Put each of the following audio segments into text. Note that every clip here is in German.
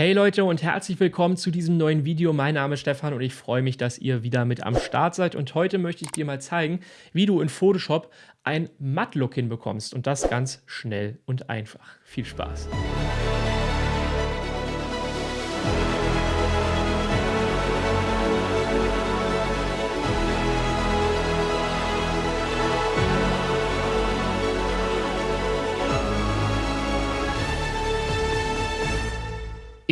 Hey Leute und herzlich willkommen zu diesem neuen Video. Mein Name ist Stefan und ich freue mich, dass ihr wieder mit am Start seid. Und heute möchte ich dir mal zeigen, wie du in Photoshop ein Matt-Look hinbekommst. Und das ganz schnell und einfach. Viel Spaß!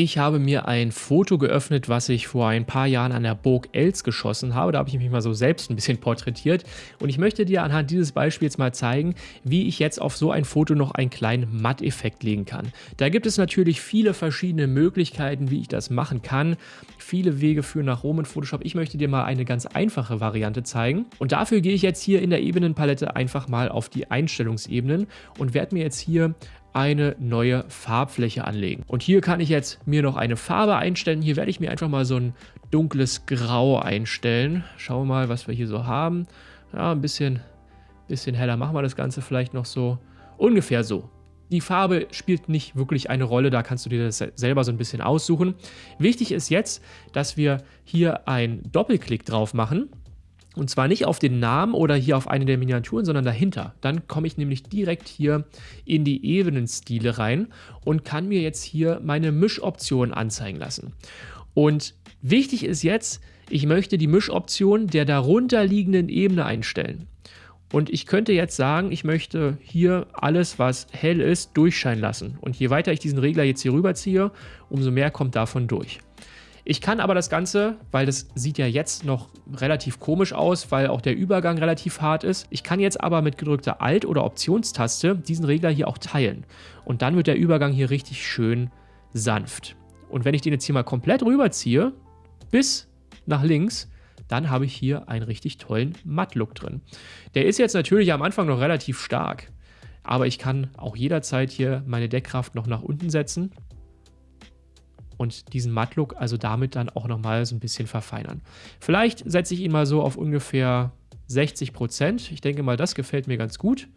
Ich habe mir ein Foto geöffnet, was ich vor ein paar Jahren an der Burg Els geschossen habe. Da habe ich mich mal so selbst ein bisschen porträtiert. Und ich möchte dir anhand dieses Beispiels mal zeigen, wie ich jetzt auf so ein Foto noch einen kleinen Matteffekt legen kann. Da gibt es natürlich viele verschiedene Möglichkeiten, wie ich das machen kann. Viele Wege führen nach Rom in Photoshop. Ich möchte dir mal eine ganz einfache Variante zeigen. Und dafür gehe ich jetzt hier in der Ebenenpalette einfach mal auf die Einstellungsebenen und werde mir jetzt hier eine neue Farbfläche anlegen. Und hier kann ich jetzt mir noch eine Farbe einstellen. Hier werde ich mir einfach mal so ein dunkles Grau einstellen. Schauen wir mal, was wir hier so haben. Ja, ein bisschen, bisschen heller machen wir das Ganze vielleicht noch so. Ungefähr so. Die Farbe spielt nicht wirklich eine Rolle, da kannst du dir das selber so ein bisschen aussuchen. Wichtig ist jetzt, dass wir hier einen Doppelklick drauf machen und zwar nicht auf den Namen oder hier auf eine der Miniaturen, sondern dahinter. Dann komme ich nämlich direkt hier in die Ebenenstile rein und kann mir jetzt hier meine Mischoption anzeigen lassen. Und wichtig ist jetzt, ich möchte die Mischoption der darunterliegenden Ebene einstellen. Und ich könnte jetzt sagen, ich möchte hier alles, was hell ist, durchscheinen lassen. Und je weiter ich diesen Regler jetzt hier rüberziehe, umso mehr kommt davon durch. Ich kann aber das Ganze, weil das sieht ja jetzt noch relativ komisch aus, weil auch der Übergang relativ hart ist. Ich kann jetzt aber mit gedrückter Alt- oder Optionstaste diesen Regler hier auch teilen. Und dann wird der Übergang hier richtig schön sanft. Und wenn ich den jetzt hier mal komplett rüberziehe, bis nach links, dann habe ich hier einen richtig tollen Matt-Look drin. Der ist jetzt natürlich am Anfang noch relativ stark, aber ich kann auch jederzeit hier meine Deckkraft noch nach unten setzen und diesen Matt-Look also damit dann auch nochmal so ein bisschen verfeinern. Vielleicht setze ich ihn mal so auf ungefähr 60 Prozent. Ich denke mal, das gefällt mir ganz gut.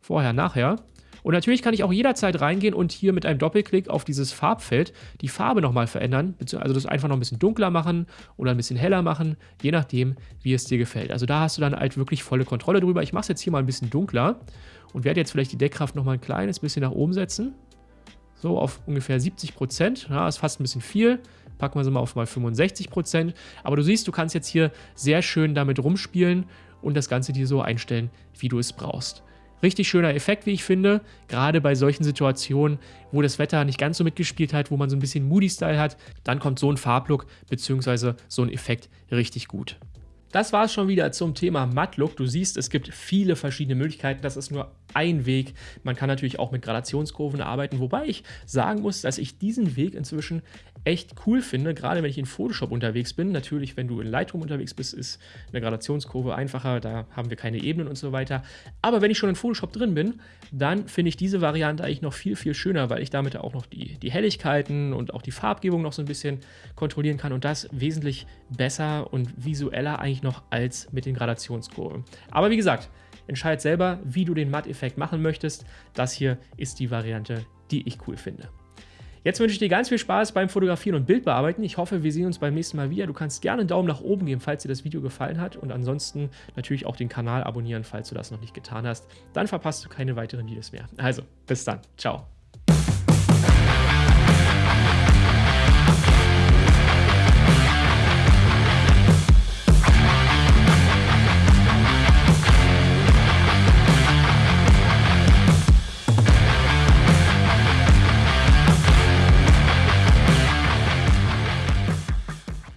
Vorher, nachher. Und natürlich kann ich auch jederzeit reingehen und hier mit einem Doppelklick auf dieses Farbfeld die Farbe nochmal verändern, also das einfach noch ein bisschen dunkler machen oder ein bisschen heller machen, je nachdem, wie es dir gefällt. Also da hast du dann halt wirklich volle Kontrolle drüber. Ich mache es jetzt hier mal ein bisschen dunkler und werde jetzt vielleicht die Deckkraft nochmal ein kleines bisschen nach oben setzen so auf ungefähr 70 Prozent. Ja, ist fast ein bisschen viel. Packen wir sie mal auf mal 65 Prozent. Aber du siehst, du kannst jetzt hier sehr schön damit rumspielen und das Ganze dir so einstellen, wie du es brauchst. Richtig schöner Effekt, wie ich finde, gerade bei solchen Situationen, wo das Wetter nicht ganz so mitgespielt hat, wo man so ein bisschen Moody-Style hat, dann kommt so ein Farblook bzw. so ein Effekt richtig gut. Das war es schon wieder zum Thema Matt-Look. Du siehst, es gibt viele verschiedene Möglichkeiten. Das ist nur ein Weg. Man kann natürlich auch mit Gradationskurven arbeiten, wobei ich sagen muss, dass ich diesen Weg inzwischen echt cool finde, gerade wenn ich in Photoshop unterwegs bin. Natürlich, wenn du in Lightroom unterwegs bist, ist eine Gradationskurve einfacher, da haben wir keine Ebenen und so weiter. Aber wenn ich schon in Photoshop drin bin, dann finde ich diese Variante eigentlich noch viel, viel schöner, weil ich damit auch noch die, die Helligkeiten und auch die Farbgebung noch so ein bisschen kontrollieren kann und das wesentlich besser und visueller eigentlich noch als mit den Gradationskurven. Aber wie gesagt, entscheid selber, wie du den Matt-Effekt machen möchtest. Das hier ist die Variante, die ich cool finde. Jetzt wünsche ich dir ganz viel Spaß beim Fotografieren und Bildbearbeiten. Ich hoffe, wir sehen uns beim nächsten Mal wieder. Du kannst gerne einen Daumen nach oben geben, falls dir das Video gefallen hat und ansonsten natürlich auch den Kanal abonnieren, falls du das noch nicht getan hast. Dann verpasst du keine weiteren Videos mehr. Also, bis dann. Ciao.